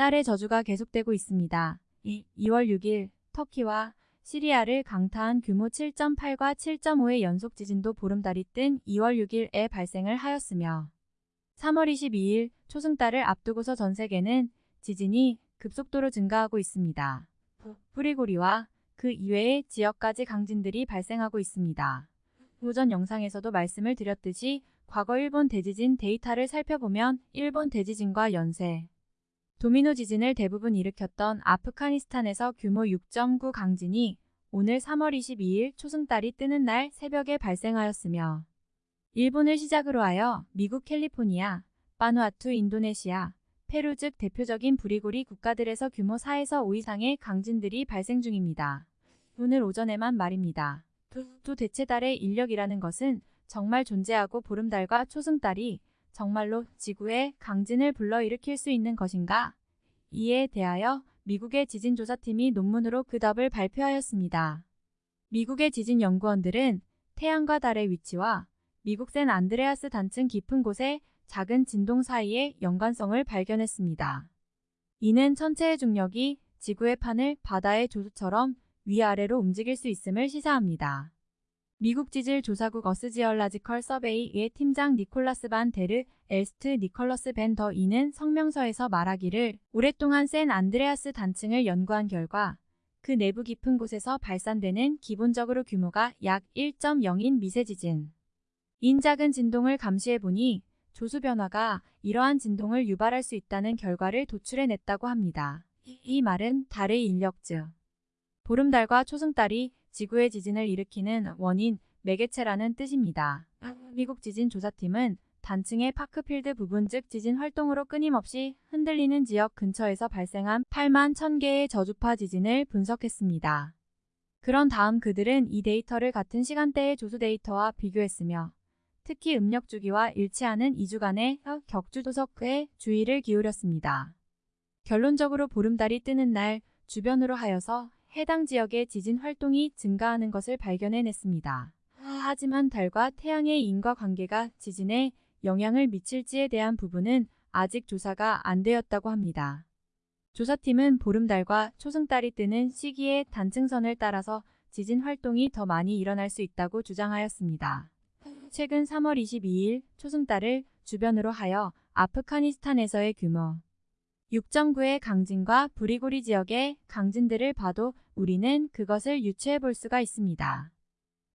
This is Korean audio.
달의 저주가 계속되고 있습니다. 2월 6일 터키와 시리아를 강타한 규모 7.8과 7.5의 연속 지진도 보름달이 뜬 2월 6일에 발생을 하였으며 3월 22일 초승달을 앞두고서 전 세계는 지진이 급속도로 증가하고 있습니다. 뿌리고리와 그 이외의 지역까지 강진들이 발생하고 있습니다. 오전 영상에서도 말씀을 드렸듯이 과거 일본 대지진 데이터를 살펴보면 일본 대지진과 연쇄, 도미노 지진을 대부분 일으켰던 아프가니스탄에서 규모 6.9 강진이 오늘 3월 22일 초승달이 뜨는 날 새벽에 발생하였으며 일본을 시작으로 하여 미국 캘리포니아, 바누아투, 인도네시아, 페루 즉 대표적인 부리고리 국가들에서 규모 4에서 5 이상의 강진들이 발생 중입니다. 오늘 오전에만 말입니다. 또 대체 달의 인력이라는 것은 정말 존재하고 보름달과 초승달이 정말로 지구에 강진을 불러일으킬 수 있는 것인가? 이에 대하여 미국의 지진조사팀이 논문으로 그 답을 발표하였습니다. 미국의 지진 연구원들은 태양과 달의 위치와 미국 샌 안드레아스 단층 깊은 곳에 작은 진동 사이의 연관성을 발견했습니다. 이는 천체의 중력이 지구의 판을 바다의 조수처럼 위아래로 움직일 수 있음을 시사합니다. 미국 지질 조사국 US Geological Survey의 팀장 니콜라스 반 데르 엘스트 니컬러스 벤 더 이는 성명서에서 말하기를 오랫동안 샌 안드레아스 단층을 연구한 결과 그 내부 깊은 곳에서 발산되는 기본적으로 규모가 약 1.0인 미세 지진. 인 작은 진동을 감시해보니 조수 변화가 이러한 진동을 유발할 수 있다는 결과를 도출해냈다고 합니다. 이 말은 달의 인력 즉 보름달과 초승달이 지구의 지진을 일으키는 원인, 매개체라는 뜻입니다. 미국 지진조사팀은 단층의 파크필드 부분 즉 지진 활동으로 끊임없이 흔들리는 지역 근처에서 발생한 8만 1000개의 저주파 지진을 분석했습니다. 그런 다음 그들은 이 데이터를 같은 시간대의 조수 데이터와 비교했으며 특히 음력 주기와 일치하는 2주간의 격주 도석에 주의를 기울였습니다. 결론적으로 보름달이 뜨는 날 주변으로 하여서 해당 지역의 지진 활동이 증가하는 것을 발견해냈습니다. 하지만 달과 태양의 인과관계가 지진에 영향을 미칠지에 대한 부분은 아직 조사가 안 되었다고 합니다. 조사팀은 보름달과 초승달이 뜨는 시기의 단층선을 따라서 지진 활동이 더 많이 일어날 수 있다고 주장하였습니다. 최근 3월 22일 초승달을 주변으로 하여 아프가니스탄에서의 규모 6.9의 강진과 부리고리 지역의 강진들을 봐도 우리는 그것을 유추해 볼 수가 있습니다.